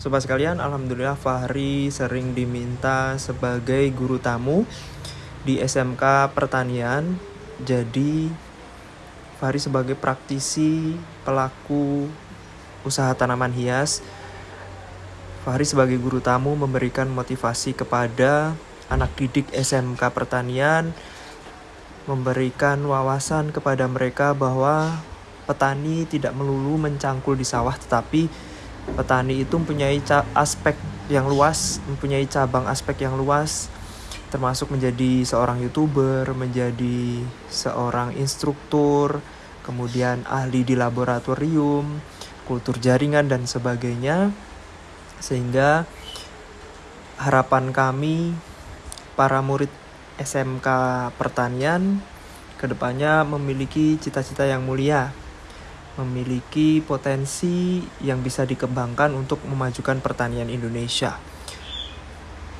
Sobat sekalian, Alhamdulillah Fahri sering diminta sebagai guru tamu di SMK Pertanian. Jadi Fahri sebagai praktisi pelaku usaha tanaman hias. Fahri sebagai guru tamu memberikan motivasi kepada anak didik SMK Pertanian, memberikan wawasan kepada mereka bahwa petani tidak melulu mencangkul di sawah tetapi petani itu mempunyai aspek yang luas, mempunyai cabang aspek yang luas, termasuk menjadi seorang youtuber, menjadi seorang instruktur, kemudian ahli di laboratorium, kultur jaringan dan sebagainya. Sehingga harapan kami para murid SMK Pertanian ke depannya memiliki cita-cita yang mulia memiliki potensi yang bisa dikembangkan untuk memajukan pertanian Indonesia.